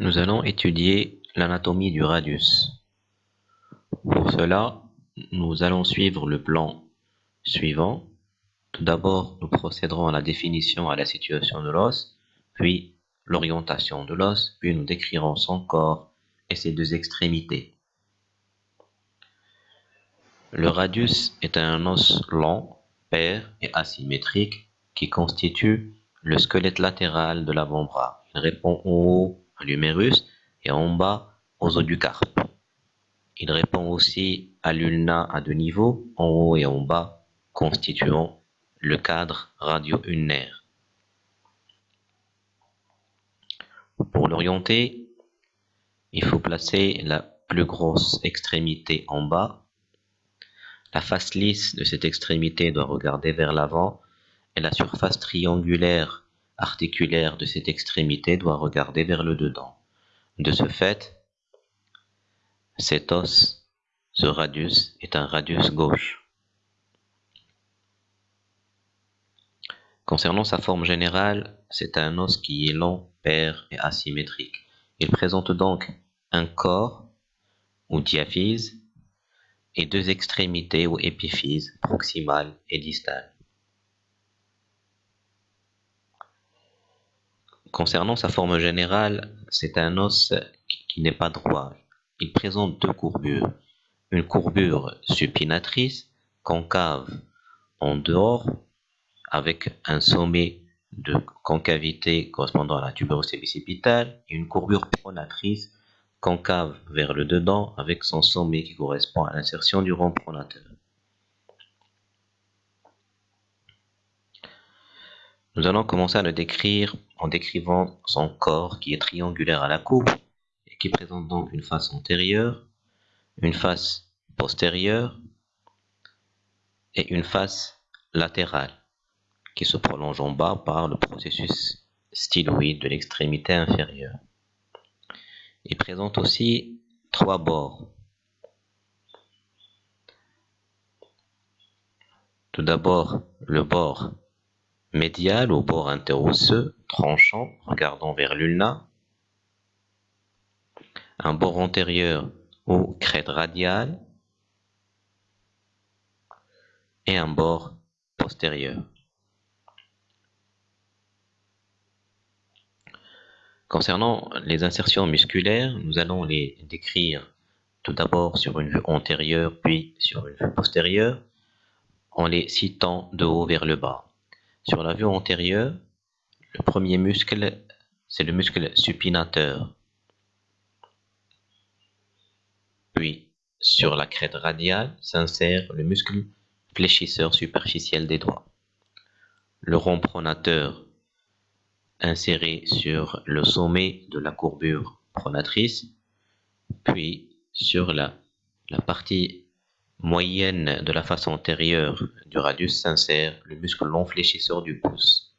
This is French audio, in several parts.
Nous allons étudier l'anatomie du radius. Pour cela, nous allons suivre le plan suivant. Tout d'abord, nous procéderons à la définition à la situation de l'os, puis l'orientation de l'os, puis nous décrirons son corps et ses deux extrémités. Le radius est un os long, pair et asymétrique qui constitue le squelette latéral de l'avant-bras. Il répond en haut à l'humérus et en bas aux os du carpe. Il répond aussi à l'ulna à deux niveaux, en haut et en bas, constituant le cadre radio-ulnaire. Pour l'orienter, il faut placer la plus grosse extrémité en bas. La face lisse de cette extrémité doit regarder vers l'avant et la surface triangulaire articulaire de cette extrémité doit regarder vers le dedans. De ce fait, cet os, ce radius, est un radius gauche. Concernant sa forme générale, c'est un os qui est long, pair et asymétrique. Il présente donc un corps ou diaphyse et deux extrémités ou épiphyses proximales et distales. Concernant sa forme générale, c'est un os qui n'est pas droit. Il présente deux courbures. Une courbure supinatrice, concave en dehors, avec un sommet de concavité correspondant à la tuberosité bicipitale, et une courbure pronatrice, concave vers le dedans, avec son sommet qui correspond à l'insertion du rond pronateur. Nous allons commencer à le décrire en décrivant son corps qui est triangulaire à la coupe et qui présente donc une face antérieure, une face postérieure et une face latérale qui se prolonge en bas par le processus styloïde de l'extrémité inférieure. Il présente aussi trois bords. Tout d'abord, le bord médial au bord interosseux, tranchant, regardant vers l'ulna. Un bord antérieur ou crête radiale. Et un bord postérieur. Concernant les insertions musculaires, nous allons les décrire tout d'abord sur une vue antérieure puis sur une vue postérieure en les citant de haut vers le bas. Sur la vue antérieure, le premier muscle, c'est le muscle supinateur. Puis, sur la crête radiale s'insère le muscle fléchisseur superficiel des doigts. Le rond pronateur inséré sur le sommet de la courbure pronatrice, puis sur la, la partie moyenne de la face antérieure du radius s'insère le muscle long fléchisseur du pouce.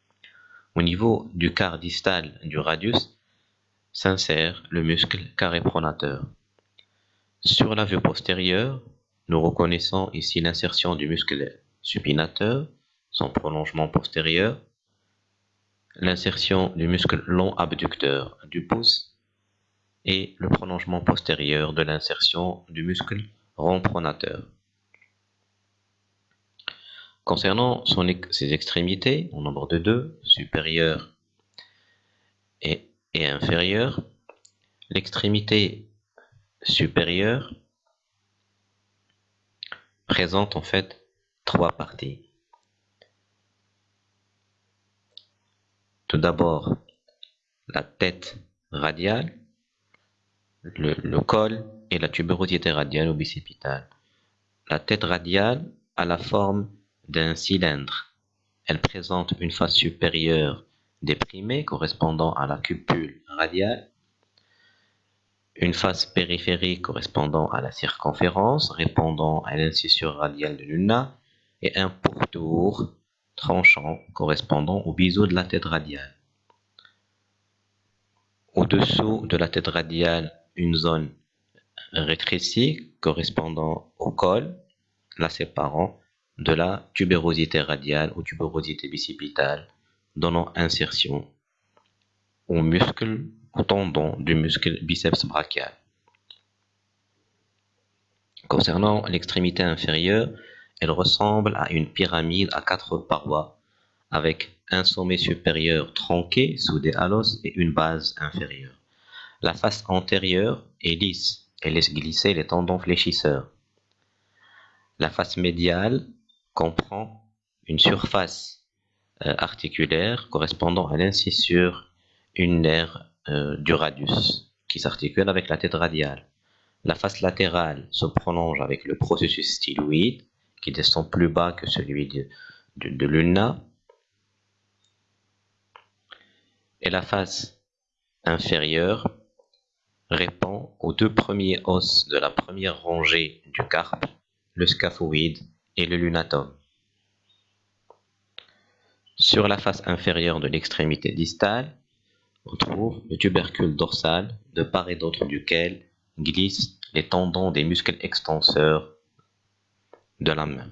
Au niveau du quart distal du radius s'insère le muscle carré pronateur. Sur la vue postérieure, nous reconnaissons ici l'insertion du muscle supinateur, son prolongement postérieur, l'insertion du muscle long abducteur du pouce et le prolongement postérieur de l'insertion du muscle rond pronateur. Concernant ses extrémités, au nombre de deux, supérieure et, inférieure, l'extrémité supérieure présente en fait trois parties. Tout d'abord, la tête radiale, le, le, col et la tuberosité radiale ou bicipitale. La tête radiale a la forme d'un cylindre. Elle présente une face supérieure déprimée correspondant à la cupule radiale, une face périphérique correspondant à la circonférence répondant à l'incisure radiale de l'ulna et un pourtour tranchant correspondant au biseau de la tête radiale. Au-dessous de la tête radiale, une zone rétrécie correspondant au col, la séparant de la tubérosité radiale ou tubérosité bicipitale, donnant insertion au muscle au tendon du muscle biceps brachial. Concernant l'extrémité inférieure, elle ressemble à une pyramide à quatre parois avec un sommet supérieur tronqué soudé à l'os et une base inférieure. La face antérieure est lisse et laisse glisser les tendons fléchisseurs. La face médiale comprend une surface euh, articulaire correspondant à l'incisure ulnaire euh, du radius qui s'articule avec la tête radiale. La face latérale se prolonge avec le processus styloïde qui descend plus bas que celui de, de, l'ulna. Et la face inférieure répond aux deux premiers os de la première rangée du carpe, le scaphoïde et le lunatum. Sur la face inférieure de l'extrémité distale, on trouve le tubercule dorsal, de part et d'autre duquel glissent les tendons des muscles extenseurs de la main.